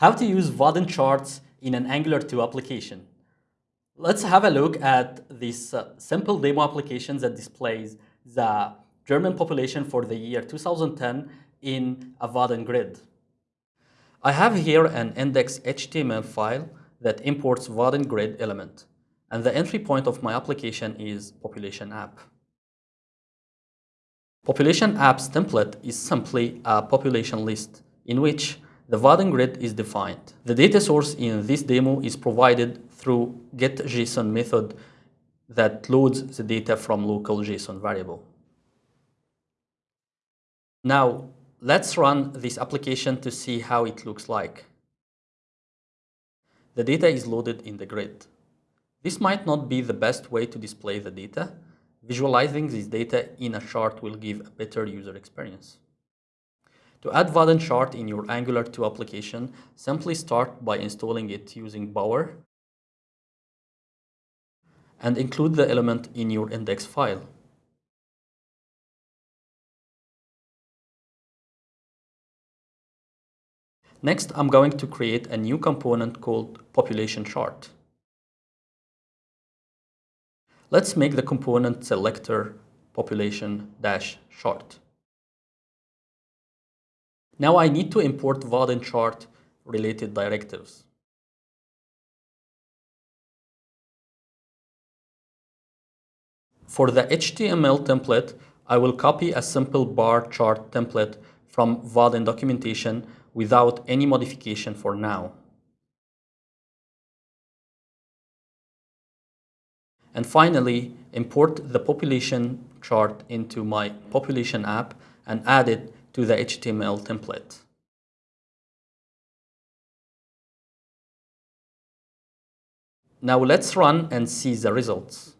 How to use Vaadin charts in an Angular 2 application. Let's have a look at this uh, simple demo application that displays the German population for the year 2010 in a Vaadin grid. I have here an index HTML file that imports Vaadin grid element, and the entry point of my application is population app. Population apps template is simply a population list in which the Vaadin grid is defined. The data source in this demo is provided through getJSON method that loads the data from local JSON variable. Now, let's run this application to see how it looks like. The data is loaded in the grid. This might not be the best way to display the data. Visualizing this data in a chart will give a better user experience. To add Vaadin chart in your Angular 2 application, simply start by installing it using Bower and include the element in your index file. Next, I'm going to create a new component called population chart. Let's make the component selector population-chart. Now I need to import Vaadin chart related directives. For the HTML template, I will copy a simple bar chart template from Vaadin documentation without any modification for now. And finally, import the population chart into my population app and add it to the HTML template. Now let's run and see the results.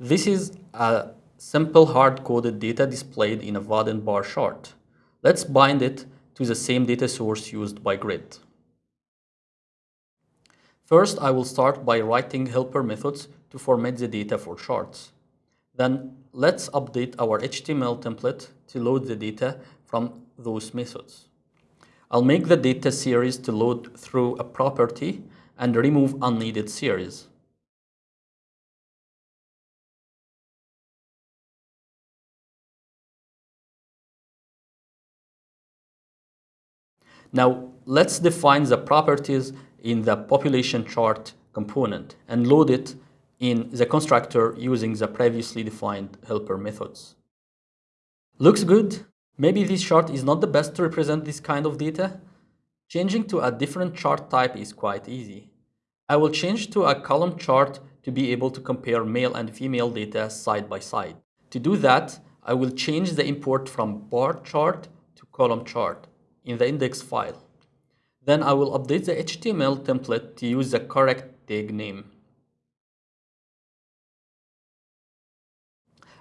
This is a simple hard-coded data displayed in a Vaadin bar chart. Let's bind it to the same data source used by Grid. First, I will start by writing helper methods to format the data for charts. Then let's update our HTML template to load the data from those methods. I'll make the data series to load through a property and remove unneeded series. Now let's define the properties in the population chart component and load it in the constructor using the previously defined helper methods. Looks good? Maybe this chart is not the best to represent this kind of data? Changing to a different chart type is quite easy. I will change to a column chart to be able to compare male and female data side by side. To do that, I will change the import from bar chart to column chart in the index file. Then I will update the HTML template to use the correct tag name.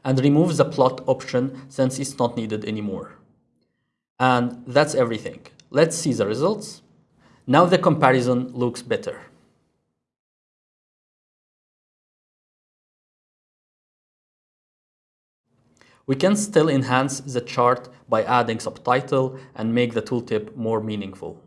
And remove the plot option since it's not needed anymore. And that's everything. Let's see the results. Now the comparison looks better. We can still enhance the chart by adding subtitle and make the tooltip more meaningful.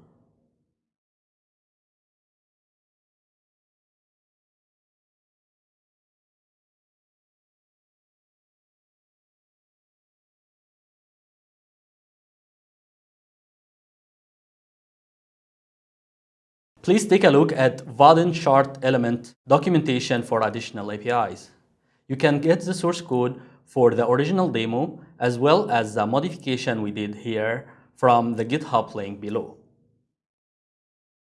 Please take a look at Vaadin chart element documentation for additional APIs. You can get the source code for the original demo as well as the modification we did here from the GitHub link below.